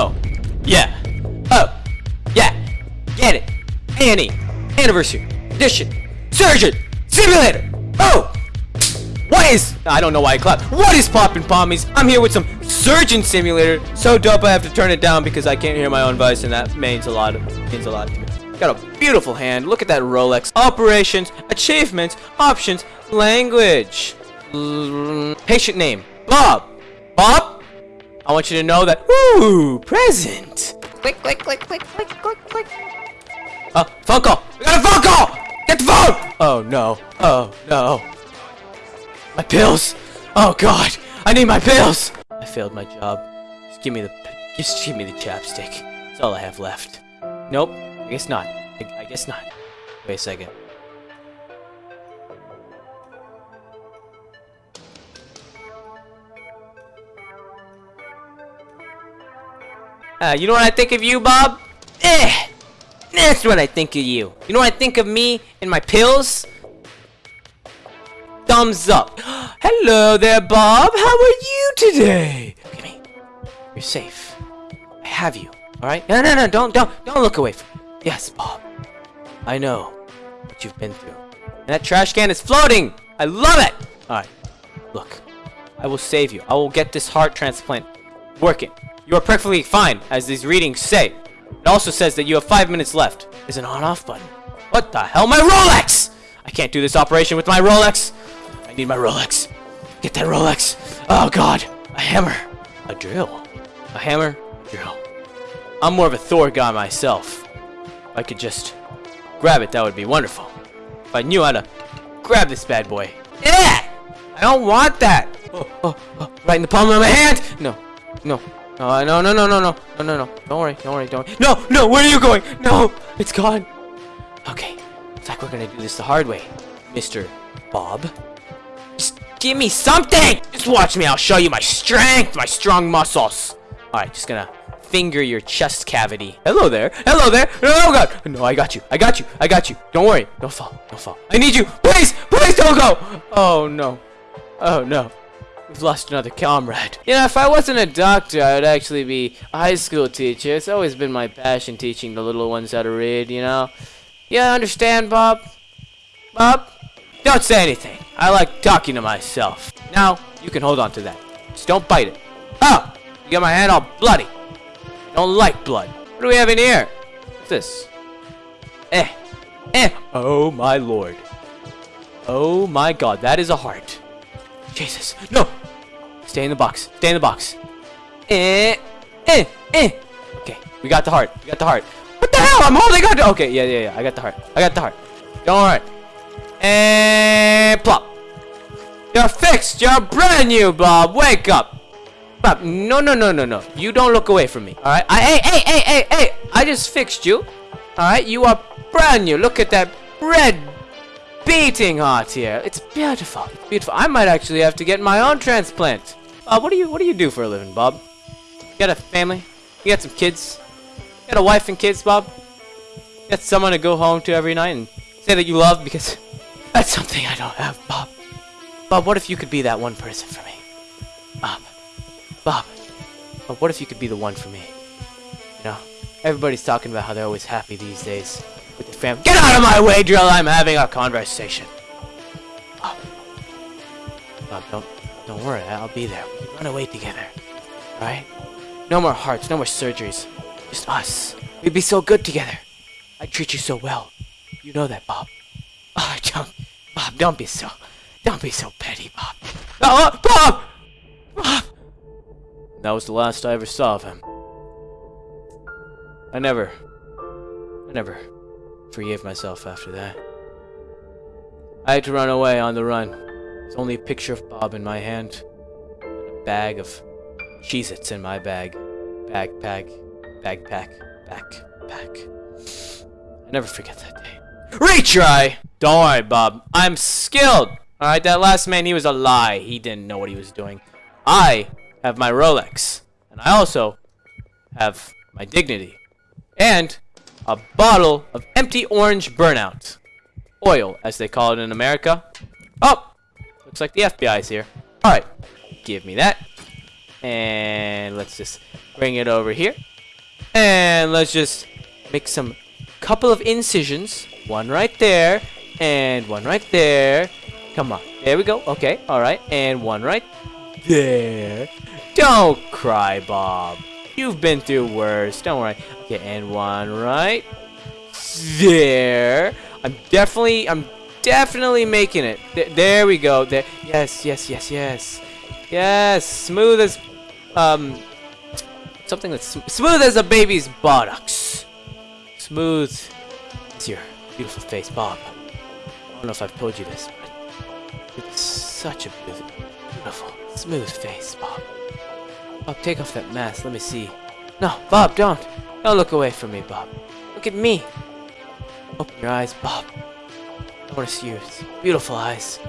Oh, yeah. Oh, yeah. Get it. Annie. Anniversary. Edition. Surgeon. Simulator. Oh. What is... I don't know why I clapped. What is poppin' pommies? I'm here with some Surgeon Simulator. So dope I have to turn it down because I can't hear my own voice and that means a lot. means a lot to me. Got a beautiful hand. Look at that Rolex. Operations, achievements, options, language. Patient name. Bob. Bob? I want you to know that... Ooh, present. Click, click, click, click, click, click, click. Uh, phone call. We got a phone call. Get the phone. Oh, no. Oh, no. My pills. Oh, God. I need my pills. I failed my job. Just give me the... Just give me the chapstick. That's all I have left. Nope. I guess not. I, I guess not. Wait a second. Uh, you know what I think of you, Bob? Eh! That's what I think of you. You know what I think of me and my pills? Thumbs up. Hello there, Bob. How are you today? Look at me. You're safe. I have you. All right? No, no, no. Don't, don't, don't look away from me. Yes, Bob. I know what you've been through. And that trash can is floating. I love it. All right. Look, I will save you. I will get this heart transplant working. You are perfectly fine, as these readings say. It also says that you have five minutes left. There's an on-off button. What the hell? My Rolex! I can't do this operation with my Rolex. I need my Rolex. Get that Rolex. Oh, God. A hammer. A drill. A hammer. A drill. I'm more of a Thor guy myself. If I could just grab it, that would be wonderful. If I knew how to grab this bad boy. Yeah! I don't want that! Oh, oh, oh, right in the palm of my hand! No, no, no, no, no, no, no, no, no, no, no. Don't worry, don't worry, don't worry. No, no, where are you going? No, it's gone. Okay, looks like we're gonna do this the hard way. Mr. Bob. Just give me something! Just watch me, I'll show you my strength, my strong muscles. Alright, just gonna finger your chest cavity. Hello there, hello there. Oh god, no, I got you, I got you, I got you. Don't worry, don't fall, don't fall. I need you, please, please don't go. Oh no, oh no. We've lost another comrade. You know, if I wasn't a doctor, I would actually be a high school teacher. It's always been my passion teaching the little ones how to read, you know? Yeah, understand, Bob? Bob? Don't say anything. I like talking to myself. Now, you can hold on to that. Just don't bite it. Oh! You got my hand all bloody. Don't like blood. What do we have in here? What's this? Eh. Eh. Oh, my lord. Oh, my god. That is a heart. Jesus. No! Stay in the box. Stay in the box. Eh. Eh. Eh. Okay. We got the heart. We got the heart. What the hell? I'm holding on to... Okay. Yeah, yeah, yeah. I got the heart. I got the heart. Don't worry. And plop. You're fixed. You're brand new, Bob. Wake up. Bob, no, no, no, no, no. You don't look away from me. All right. I, hey, hey, hey, hey, hey. I just fixed you. All right. You are brand new. Look at that red beating heart here. It's beautiful. It's beautiful. I might actually have to get my own transplant. What do you what do you do for a living, Bob? You got a family? You got some kids? You got a wife and kids, Bob? You got someone to go home to every night and say that you love because that's something I don't have, Bob. Bob, what if you could be that one person for me? Bob. Bob. Bob, what if you could be the one for me? You know, everybody's talking about how they're always happy these days family. Get out of my way, Drill! I'm having a conversation. Oh. Bob. Bob, don't, don't worry. I'll be there. We run away together. Alright? No more hearts, no more surgeries. Just us. We'd be so good together. I treat you so well. You know that, Bob. Oh, don't, Bob, don't be so, don't be so petty, Bob. Oh, oh Bob! Bob! That was the last I ever saw of him. I never, I never forgave myself after that. I had to run away on the run. There's only a picture of Bob in my hand. And a bag of Cheez-Its in my bag. Backpack, backpack, backpack. I never forget that day. Retry! Don't worry, Bob. I'm skilled! Alright, that last man, he was a lie. He didn't know what he was doing. I have my Rolex. And I also have my dignity. And a bottle of empty orange burnout. Oil, as they call it in America. Oh! Looks like the FBI's here. Alright. Give me that. And let's just bring it over here. And let's just make some couple of incisions. One right there. And one right there. Come on. There we go. Okay. All right. And one right there. Don't cry, Bob. You've been through worse. Don't worry. Okay. And one right there. I'm definitely, I'm definitely making it. Th there we go. There. Yes, yes, yes, yes. Yes. Smooth as, um, something that's sm smooth as a baby's buttocks. Smooth as your beautiful face, Bob. I don't know if I've told you this, but it's such a beautiful, smooth face, Bob. Bob, take off that mask. Let me see. No, Bob, don't. Don't look away from me, Bob. Look at me. Open your eyes, Bob. I want to see your beautiful eyes.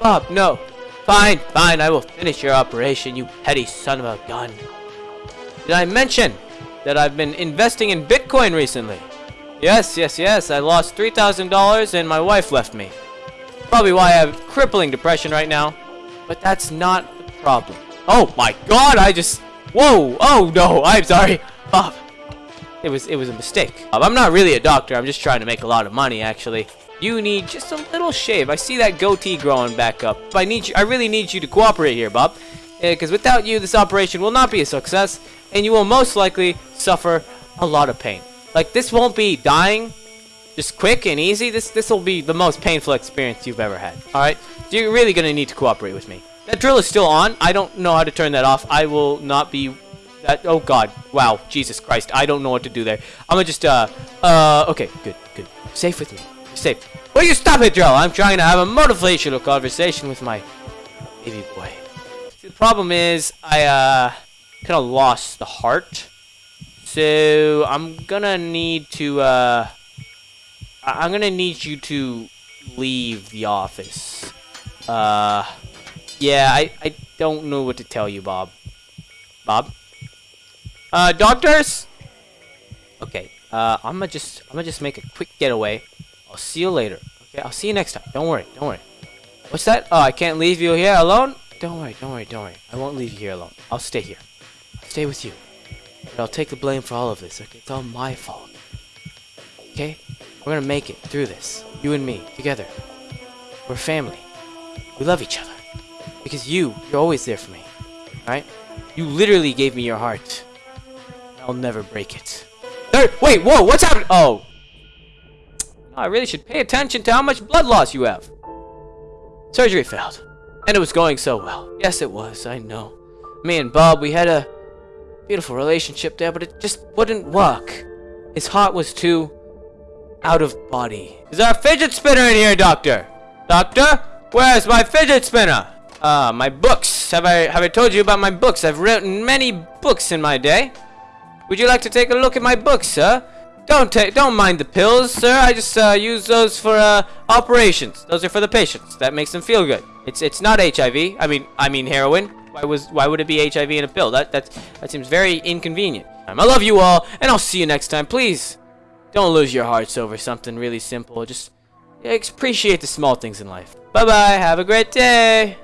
Bob, no. Fine, fine, I will finish your operation, you petty son of a gun. Did I mention that I've been investing in Bitcoin recently? Yes, yes, yes, I lost $3,000 and my wife left me. Probably why I have crippling depression right now. But that's not the problem. Oh my god, I just... Whoa, oh no, I'm sorry. Bob, it was, it was a mistake. Um, I'm not really a doctor, I'm just trying to make a lot of money, actually. You need just a little shave. I see that goatee growing back up. I need you, I really need you to cooperate here, Bob. Uh, because without you, this operation will not be a success, and you will most likely suffer a lot of pain. Like, this won't be dying just quick and easy. This this will be the most painful experience you've ever had. Alright? So you're really going to need to cooperate with me. That drill is still on. I don't know how to turn that off. I will not be... That, oh god. Wow. Jesus Christ. I don't know what to do there. I'm gonna just, uh... Uh, okay. Good, good. Safe with me. Safe. Will you stop it, drill? I'm trying to have a motivational conversation with my baby boy. See, the problem is, I, uh... Kind of lost the heart. So, I'm gonna need to, uh... I'm gonna need you to leave the office. Uh... Yeah, I, I don't know what to tell you, Bob. Bob? Uh, doctors? Okay, uh, I'm gonna just, I'm gonna just make a quick getaway. I'll see you later. Okay, I'll see you next time. Don't worry, don't worry. What's that? Oh, I can't leave you here alone? Don't worry, don't worry, don't worry. I won't leave you here alone. I'll stay here. I'll stay with you. But I'll take the blame for all of this, okay? It's all my fault. Okay? We're gonna make it through this. You and me, together. We're family. We love each other. Because you, you're always there for me. Alright? You literally gave me your heart. I'll never break it. Wait, whoa, what's happening? Oh. I really should pay attention to how much blood loss you have. Surgery failed. And it was going so well. Yes, it was, I know. Me and Bob, we had a beautiful relationship there, but it just wouldn't work. His heart was too out of body. Is a fidget spinner in here, Doctor? Doctor? Where's my fidget spinner? Uh, my books. Have I have I told you about my books? I've written many books in my day. Would you like to take a look at my books, sir? Don't take, don't mind the pills, sir. I just uh, use those for uh, operations. Those are for the patients. That makes them feel good. It's it's not HIV. I mean I mean heroin. Why was why would it be HIV in a pill? That that that seems very inconvenient. I love you all, and I'll see you next time. Please, don't lose your hearts over something really simple. Just appreciate the small things in life. Bye bye. Have a great day.